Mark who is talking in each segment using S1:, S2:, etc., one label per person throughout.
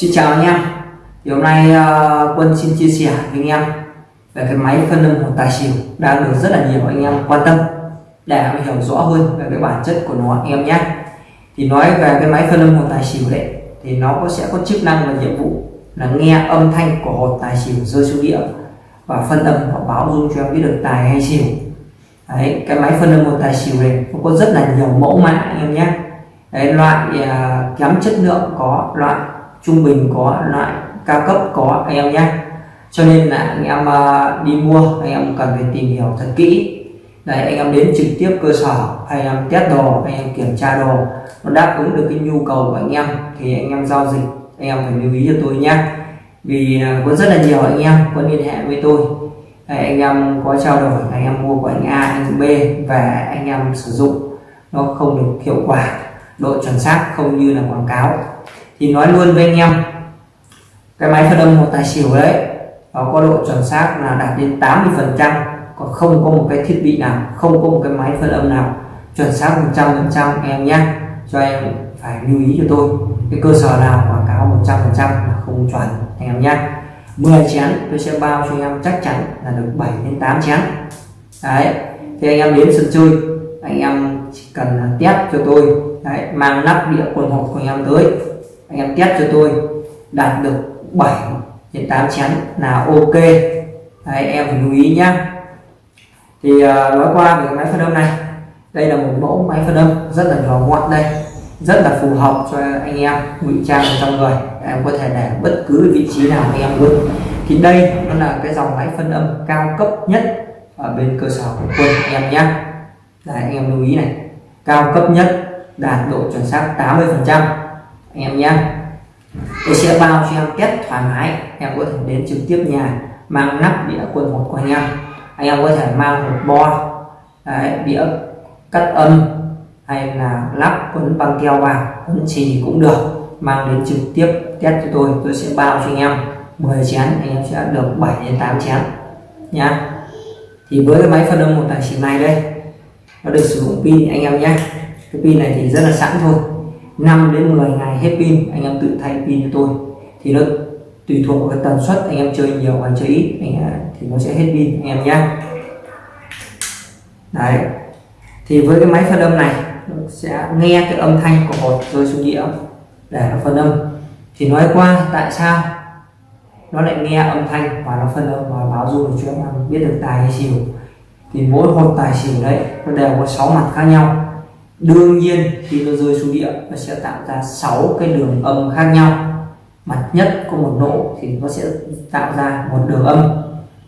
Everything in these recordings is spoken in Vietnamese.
S1: Xin chào anh em. Thì hôm nay uh, Quân xin chia sẻ với anh em về cái máy phân âm hồn tài xỉu đang được rất là nhiều anh em quan tâm để hiểu rõ hơn về cái bản chất của nó anh em nhé. Thì nói về cái máy phân âm hồn tài xỉu đấy thì nó có sẽ có chức năng và nhiệm vụ là nghe âm thanh của hồn tài xỉu rơi xuống địa và phân âm và báo dung cho em biết được tài hay xỉu. Đấy cái máy phân âm hồn tài xỉu này nó có rất là nhiều mẫu mã anh em nhé. Đấy loại uh, kém chất lượng có loại trung bình có loại cao cấp có anh em nhé cho nên là anh em đi mua anh em cần phải tìm hiểu thật kỹ Đấy, anh em đến trực tiếp cơ sở anh em test đồ anh em kiểm tra đồ nó đáp ứng được cái nhu cầu của anh em thì anh em giao dịch anh em phải lưu ý cho tôi nhé vì có rất là nhiều anh em có liên hệ với tôi Đấy, anh em có trao đổi anh em mua của anh A anh B và anh em sử dụng nó không được hiệu quả độ chuẩn xác không như là quảng cáo thì nói luôn với anh em cái máy phân âm một tài xỉu đấy nó có độ chuẩn xác là đạt đến 80 phần trăm còn không có một cái thiết bị nào không có một cái máy phân âm nào chuẩn xác 100 phần trăm em nhé. Cho em phải lưu ý cho tôi cái cơ sở nào quảng cáo 100 phần trăm là không chuẩn anh em nhé. 10 chén tôi sẽ bao cho anh em chắc chắn là được 7 đến 8 chén. Đấy thì anh em đến sân chơi anh em chỉ cần test cho tôi. Đấy, mang nắp đĩa quần hộp của anh em tới anh em test cho tôi. Đạt được 7 đến 8 chén là ok. Đấy, em phải lưu ý nhá. Thì uh, nói qua về cái máy phân âm này. Đây là một mẫu máy phân âm rất là nhỏ gọn đây. Rất là phù hợp cho anh em ngụy trang trong người. Em có thể để bất cứ vị trí nào anh em muốn. Thì đây nó là cái dòng máy phân âm cao cấp nhất ở bên cơ sở của quân anh em nhé Đấy, anh em lưu ý này. Cao cấp nhất đạt độ chuẩn xác 80 phần trăm anh em nhé. Tôi sẽ bao cho em test thoải mái. Em có thể đến trực tiếp nhà mang nắp đĩa quần một của anh em. Anh em có thể mang một bo đấy, đĩa cắt âm hay là lắp quấn băng keo vào quấn trì cũng được. Mang đến trực tiếp test cho tôi tôi sẽ bao cho anh em 10 chén. Anh em sẽ được 7 đến 8 chén nhá. Thì với cái máy phân âm một tài xỉu này đây nó được sử dụng pin anh em nhé. Cái pin này thì rất là sẵn thôi. 5 đến 10 ngày hết pin anh em tự thay pin cho tôi. Thì nó tùy thuộc vào cái tần suất anh em chơi nhiều hay chơi ít anh em, thì nó sẽ hết pin anh em nhé đấy. Thì với cái máy phân âm này nó sẽ nghe cái âm thanh của hột rơi xuống đĩa để nó phân âm. Thì nói qua tại sao nó lại nghe âm thanh và nó phân âm và báo dung cho em biết được tài hay xỉu. Thì mỗi hột tài xỉu đấy nó đều có 6 mặt khác nhau đương nhiên, khi nó rơi xuống địa, nó sẽ tạo ra 6 cái đường âm khác nhau. Mặt nhất có một nỗ thì nó sẽ tạo ra một đường âm.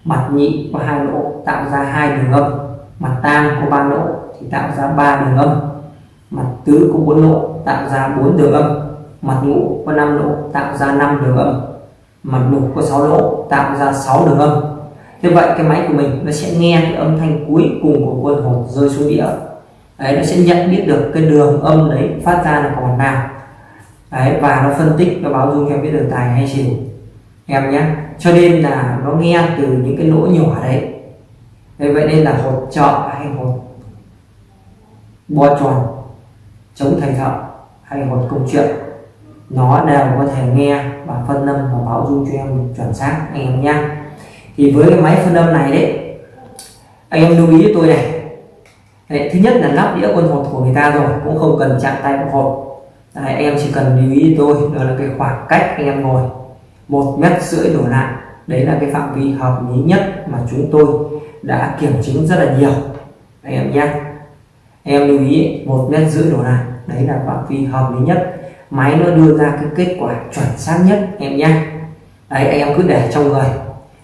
S1: Mặt nhị có hai nỗ, tạo ra hai đường âm. Mặt tam có ba nỗ thì tạo ra ba đường âm. Mặt tứ có bốn nỗ, tạo ra bốn đường âm. Mặt ngũ có năm nỗ, tạo ra năm đường âm. Mặt lục có sáu nỗ, tạo ra sáu đường âm. Như vậy cái máy của mình nó sẽ nghe cái âm thanh cuối cùng của quân hồn rơi xuống đĩa đấy, nó sẽ nhận biết được cái đường âm đấy phát ra là còn nào. Đấy, và nó phân tích, nó báo dung cho em biết được tài hay xỉu. Em nhé. Cho nên là nó nghe từ những cái lỗ nhỏ đấy. Đấy, vậy nên là hột trợ hay hột bo tròn, chống thầy thợ hay hột công chuyện. Nó đều có thể nghe và phân âm và báo dung cho em chuẩn xác, anh em nhé. Thì với cái máy phân âm này đấy, anh em lưu ý với tôi này. Đấy, thứ nhất là lắp đĩa quân hột của người ta rồi cũng không cần chạm tay vào hột. Đấy, em chỉ cần lưu ý tôi đó là cái khoảng cách anh em ngồi. Một mét rưỡi đổ lại đấy là cái phạm vi hợp lý nhất mà chúng tôi đã kiểm chứng rất là nhiều. Anh em nhé. Em lưu ý một mét rưỡi đổ lại đấy là phạm vi hợp lý nhất. Máy nó đưa ra cái kết quả chuẩn xác nhất em nhé. Đấy anh em cứ để trong người.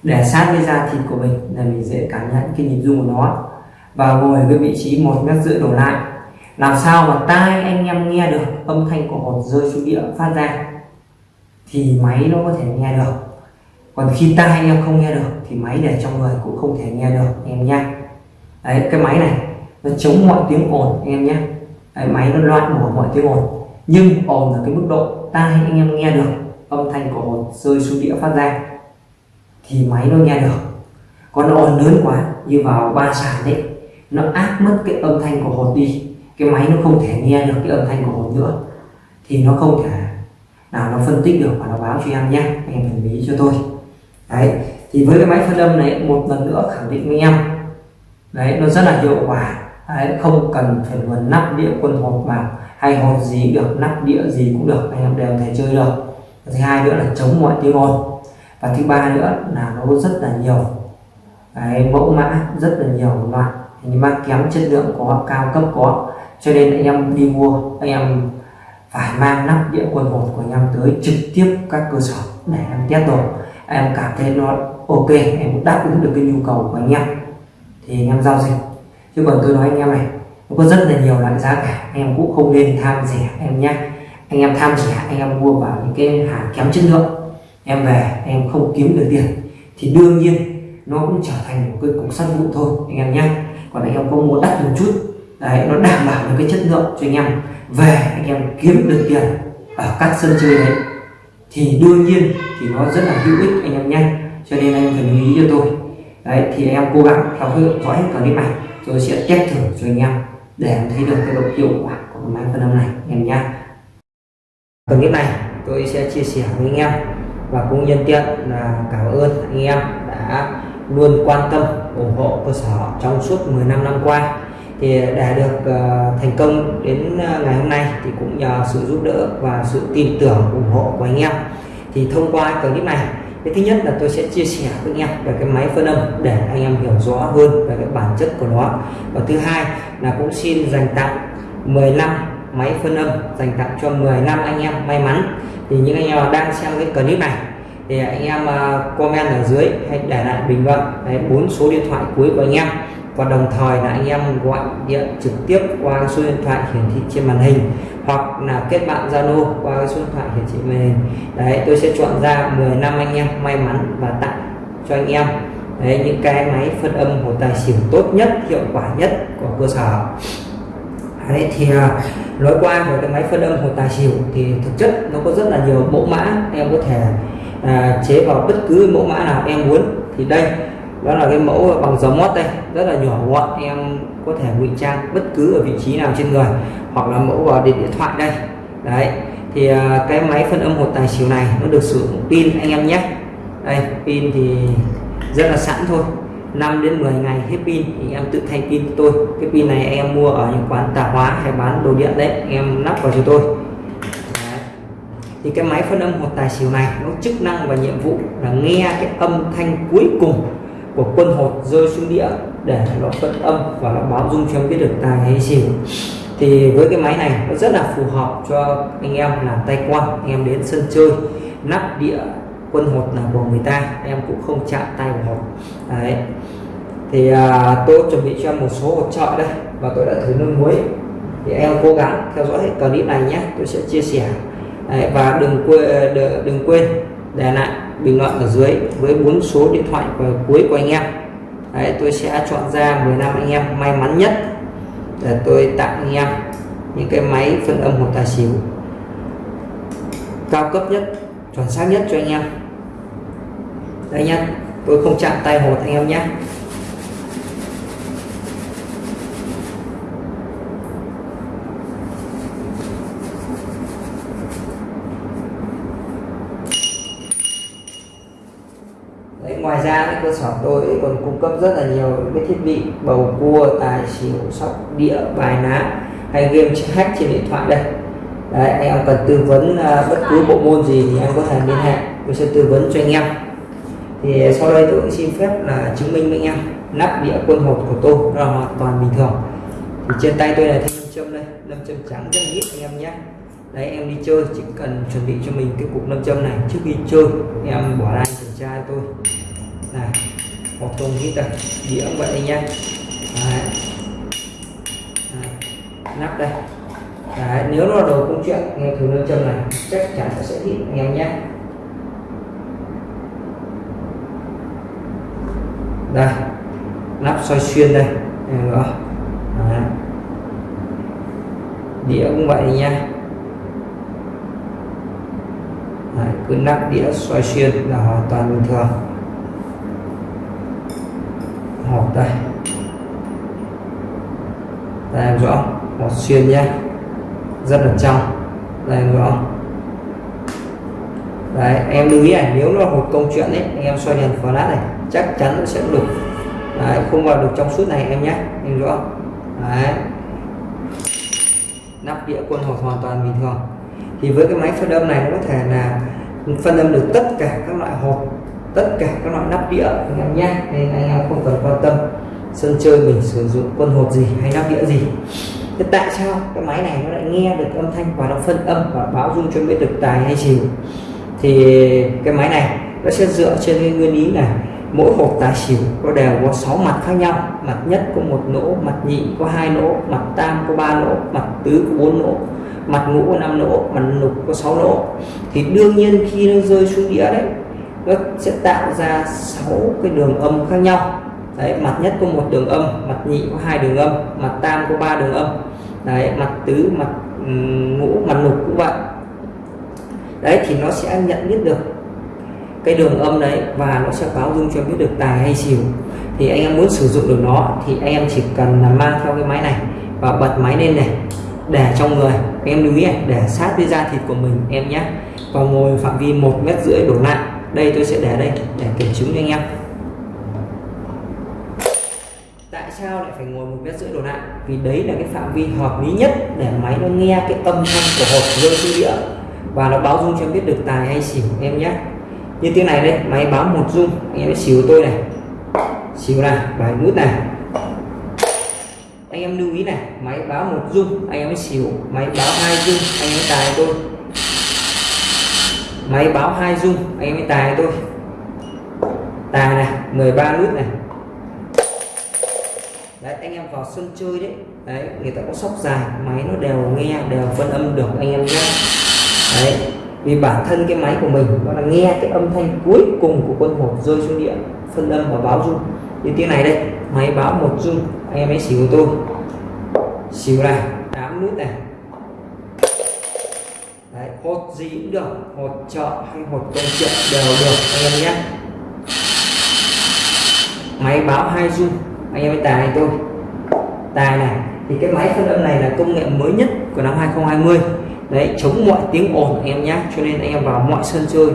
S1: Để sát với da thịt của mình là mình dễ cảm nhận cái nhịp rung của nó và ngồi cái vị trí một mét rưỡi đổ lại. Làm sao mà tai anh em nghe được âm thanh của hột rơi xuống địa phát ra thì máy nó có thể nghe được. Còn khi tai anh em không nghe được thì máy để trong người cũng không thể nghe được anh em nhé. Đấy cái máy này nó chống mọi tiếng ồn anh em nhé. Đấy, máy nó loại bỏ mọi tiếng ồn nhưng ồn ở cái mức độ tai anh em nghe được âm thanh của hột rơi xuống địa phát ra thì máy nó nghe được. Còn ồn lớn quá như vào ba sàn đấy nó áp mất cái âm thanh của hột đi. Cái máy nó không thể nghe được cái âm thanh của hột nữa. Thì nó không thể nào nó phân tích được và nó báo cho em nhé. Anh em đồng ý cho tôi. Đấy thì với cái máy phân âm này một lần nữa khẳng định với em. Đấy nó rất là hiệu quả. Đấy, không cần phải nguồn nắp đĩa quân hột vào hay hột gì được nắp đĩa gì cũng được anh em đều thể chơi được. Và thứ hai nữa là chống mọi tiếng ồn. Và thứ ba nữa là nó rất là nhiều. Cái mẫu mã rất là nhiều loại nhưng mà kém chất lượng có cao cấp có cho nên anh em đi mua, anh em phải mang nắp đĩa quần hột của anh em tới trực tiếp các cơ sở để em test đồ anh em cảm thấy nó ok, em cũng đáp ứng được cái nhu cầu của anh em. Thì anh em giao dịch. Chứ còn tôi nói anh em này, nó có rất là nhiều loại giá cả. Anh em cũng không nên tham rẻ em nhé. Anh em tham rẻ, anh em mua vào những cái hàng kém chất lượng. Em về, em không kiếm được tiền. Thì đương nhiên, nó cũng trở thành một cái cục sắt vụn thôi, anh em nhé còn anh em có mua đắt một chút, đấy, nó đảm bảo được cái chất lượng cho anh em, về anh em kiếm được tiền ở các sân chơi đấy, thì đương nhiên thì nó rất là hữu ích anh em nhé. Cho nên anh phải lưu ý cho tôi. Đấy, thì anh em cố gắng theo dõi hết clip này, tôi sẽ test thử cho anh em để em thấy được cái độ hiệu quả của máy phân âm này, anh em nhé. Clip này tôi sẽ chia sẻ với anh em và cũng nhân tiện là cảm ơn anh em đã luôn quan tâm ủng hộ cơ sở trong suốt 15 năm qua. Thì để được uh, thành công đến ờ, ngày hôm nay thì cũng nhờ sự giúp đỡ và sự tin tưởng ủng hộ của anh em. Thì thông qua clip này cái thứ nhất là tôi sẽ chia sẻ với anh em về cái máy phân âm để anh em hiểu rõ hơn về cái bản chất của nó. Và thứ hai là cũng xin dành tặng 15 máy phân âm dành tặng cho 15 anh em may mắn. Thì những anh em đang xem cái clip này thì anh em à, comment ở dưới hay để lại bình luận. Bốn số điện thoại cuối của anh em. Và đồng thời là anh em gọi điện trực tiếp qua số điện thoại hiển thị trên màn hình, hoặc là kết bạn Zalo qua số điện thoại hiển thị màn hình. Đấy, tôi sẽ chọn ra 10 năm anh em may mắn và tặng cho anh em. Đấy, những cái máy phân âm hồ tài xỉu tốt nhất, hiệu quả nhất của cơ sở. Đấy, thì à, nói qua về cái máy phân âm hồ tài xỉu thì thực chất nó có rất là nhiều mẫu mã em có thể à, chế vào bất cứ mẫu mã nào em muốn. Thì đây đó là cái mẫu bằng dấu mót đây. Rất là nhỏ gọn em có thể ngụy trang bất cứ ở vị trí nào trên người hoặc là mẫu vào điện thoại đây. Đấy thì à, cái máy phân âm hột tài xỉu này nó được sử dụng pin anh em nhé. Đây pin thì rất là sẵn thôi. 5 đến 10 ngày hết pin thì em tự thay pin tôi. Cái pin này em mua ở những quán tạp hóa hay bán đồ điện đấy em lắp vào cho tôi thì cái máy phân âm hột tài xỉu này nó chức năng và nhiệm vụ là nghe cái âm thanh cuối cùng của quân hột rơi xuống đĩa để nó phân âm và nó báo dung cho em biết được tài hay xỉu. Thì với cái máy này nó rất là phù hợp cho anh em làm tay quan anh em đến sân chơi nắp đĩa quân hột là của người ta em cũng không chạm tay vào hột. Đấy. Thì à, tôi chuẩn bị cho em một số hột trọi đây và tôi đã thử nước muối. Thì em cố gắng theo dõi hết clip này nhé tôi sẽ chia sẻ đấy, và đừng quên ờ, đừng quên để lại bình luận ở dưới với bốn số điện thoại của cuối của anh em. Đấy tôi sẽ chọn ra 15 anh em may mắn nhất để tôi tặng anh em những cái máy phân âm một tài xỉu cao cấp nhất chuẩn xác nhất cho anh em. Đây nhá tôi không chạm tay hột anh em nhé Đấy, ngoài ra cái cơ sở tôi còn cung cấp rất là nhiều cái thiết bị bầu cua tài xỉu sóc đĩa bài ná hay game hack trên điện thoại đây. Đấy, anh em cần tư vấn uh, bất cứ bộ môn gì thì em có thể liên hệ tôi sẽ tư vấn cho anh em. Thì sau đây tôi cũng xin phép là chứng minh với anh em nắp đĩa quân hột của tôi là hoàn toàn bình thường. Thì trên tay tôi là thêm lâm châm đây lâm châm trắng rất là ít anh em nhé. Đấy em đi chơi chỉ cần chuẩn bị cho mình cái cục lâm châm này trước khi chơi em bỏ lại kiểm tra tôi này một tông hít đây đĩa cũng vậy nha. đấy. Nắp đây. Đấy. nếu là đồ công chuyện nghe thử nam châm này chắc chắn sẽ hít anh em nhé. Đây. Nắp xoay xuyên đây. Nữa đĩa cũng vậy nha. Đấy, cứ nắp đĩa xoay xuyên là hoàn toàn bình thường hộp đây. Đây em rõ một xuyên nhé. Rất là trong. Đây em rõ đấy em lưu ý này nếu nó một câu chuyện đấy anh em xoay đèn flash này chắc chắn sẽ được đấy, không vào được trong suốt này em nhé. Em rõ đấy. Nắp đĩa quân hộp hoàn toàn bình thường. Thì với cái máy phân âm này nó có thể là phân âm được tất cả các loại hộp tất cả các loại nắp đĩa anh em nhé nên anh em không cần quan tâm sân chơi mình sử dụng quân hột gì hay nắp đĩa gì. Thế tại sao cái máy này nó lại nghe được âm thanh và nó phân âm và báo dung cho biết được tài hay xỉu thì cái máy này nó sẽ dựa trên cái nguyên lý này mỗi hộp tài xỉu nó đều có 6 mặt khác nhau. Mặt nhất có một lỗ, mặt nhị có hai lỗ, mặt tam có ba lỗ, mặt tứ có bốn lỗ, mặt ngũ có năm lỗ, mặt lục có 6 lỗ. Thì đương nhiên khi nó rơi xuống đĩa đấy nó sẽ tạo ra 6 cái đường âm khác nhau. Đấy, mặt nhất có một đường âm, mặt nhị có hai đường âm, mặt tam có ba đường âm. Đấy, mặt tứ, mặt ngũ, mặt lục cũng vậy. Đấy, thì nó sẽ nhận biết được cái đường âm đấy và nó sẽ báo dung cho biết được tài hay xỉu. Thì anh em muốn sử dụng được nó thì anh em chỉ cần là mang theo cái máy này và bật máy lên này, để trong người. Anh em lưu ý để sát với da thịt của mình, em nhé. Và ngồi phạm vi một mét rưỡi đổ lại đây, tôi sẽ để đây, để kiểm chứng cho anh em. Tại sao lại phải ngồi một mét rưỡi đổ lại vì đấy là cái phạm vi hợp lý nhất để máy nó nghe cái âm thanh của hộp rơi xuống đĩa. Và nó báo dung cho biết được tài hay xỉu em nhé. Như tiếng này đây, máy báo một dung. Anh em xỉu tôi này. Xỉu này, bài nút này. Anh em lưu ý này, máy báo một dung, anh em xỉu. Máy báo hai dung, anh em tài tôi máy báo hai dung anh em tài tôi tài này 13 nút này. Đấy, anh em vào sân chơi đấy. Đấy, người ta có sóc dài, máy nó đều nghe, đều phân âm được, anh em nhé. Đấy, vì bản thân cái máy của mình, nó là nghe cái âm thanh cuối cùng của quân hộp rơi xuống địa, phân âm và báo dung như tiếng này đây, máy báo một dung anh em ấy xỉu tôi. Xỉu này 8 nút này hột gì cũng được, hột chợ hay hột công chuyện đều được, anh em nhé. Máy báo hai dung anh em với tài tôi. Tài này, thì cái máy phân âm này là công nghệ mới nhất của năm 2020 đấy, chống mọi tiếng ồn em nhé. Cho nên anh em vào mọi sân chơi,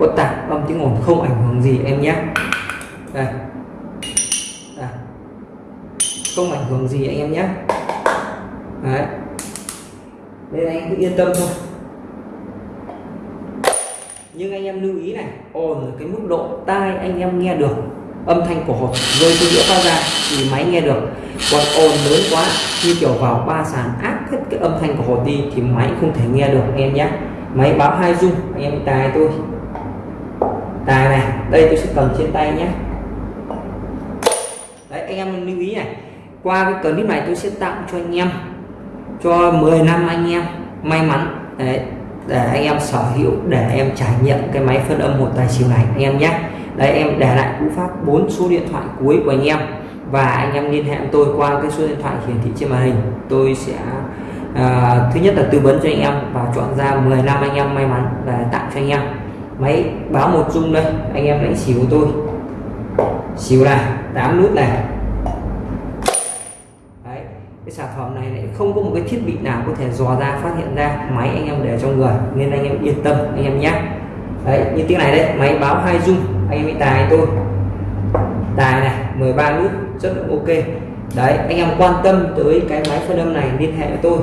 S1: có tạp âm tiếng ồn không ảnh hưởng gì, em nhé. Đây. đây. Không ảnh hưởng gì, anh em nhé. Đấy. Nên anh cứ yên tâm thôi nhưng anh em lưu ý này ồn cái mức độ tai anh em nghe được, âm thanh của hộp rơi từ giữa phát ra thì máy nghe được. Còn ồn lớn quá, như kiểu vào ba sàn áp hết cái âm thanh của hộp đi thì máy không thể nghe được, anh em nhé. Máy báo hai dung anh em tài tôi. Tài này, đây tôi sẽ cầm trên tay nhé. Đấy, anh em lưu ý này, qua cái clip này tôi sẽ tặng cho anh em, cho 10 năm anh em may mắn. Đấy để anh em sở hữu để em trải nghiệm cái máy phân âm một tài xỉu này anh em nhé. Đấy em để lại cú pháp bốn số điện thoại cuối của anh em. Và anh em liên hệ tôi qua cái số điện thoại hiển thị trên màn hình. Tôi sẽ à, thứ nhất là tư vấn cho anh em và chọn ra 10 năm anh em may mắn và tặng cho anh em. Máy báo một dung đây anh em đánh xỉu tôi. Xỉu này 8 nút này. Đấy cái sản phẩm này không có một cái thiết bị nào có thể dò ra, phát hiện ra máy anh em để trong người, nên anh em yên tâm, anh em nhé. Đấy, như tiếng này đây, máy báo hai dung anh em tài tôi. Tài này 13 nút rất là ok. Đấy, anh em quan tâm tới cái máy phân âm này, liên hệ với tôi.